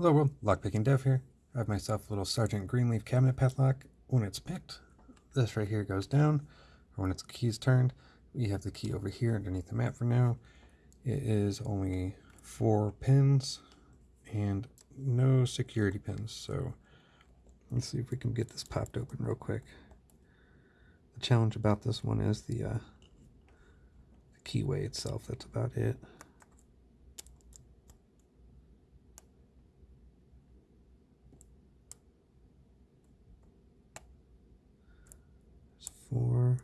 Hello world, Lockpicking Dev here. I have myself a little Sargent Greenleaf cabinet padlock. When it's picked, this right here goes down, or when its key's turned, we have the key over here underneath the mat for now. It is only four pins and no security pins, so let's see if we can get this popped open real quick. The challenge about this one is the, uh, the keyway itself, that's about it. four.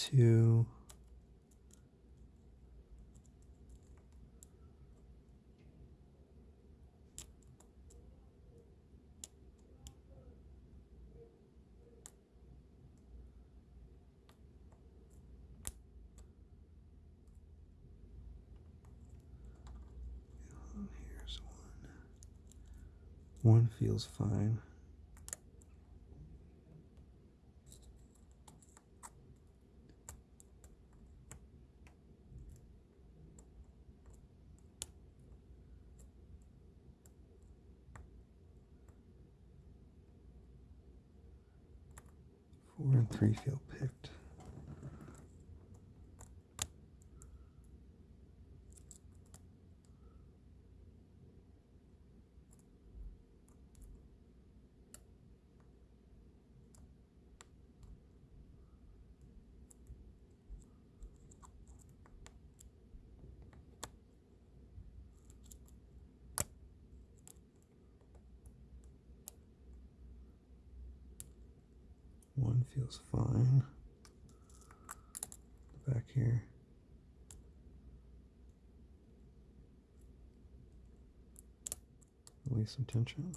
Two. Here's one. One feels fine. Four and three feel picked. One feels fine. Back here. Release some tension.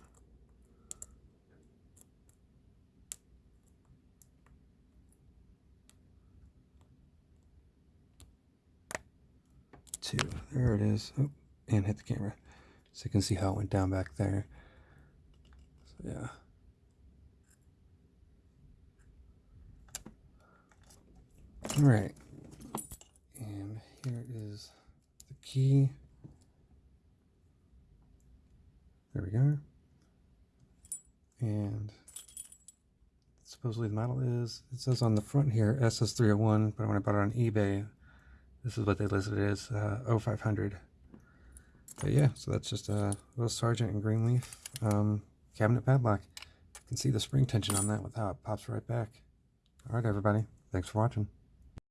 Two. There it is. Oh, and hit the camera. So you can see how it went down back there. So yeah. All right. And here is the key. There we go. And supposedly the model is, it says on the front here SS301, but when I bought it on eBay, this is what they listed it as uh, 0500. But yeah, so that's just a little Sargent and Greenleaf um, cabinet padlock. You can see the spring tension on that with how it pops right back. All right, everybody. Thanks for watching.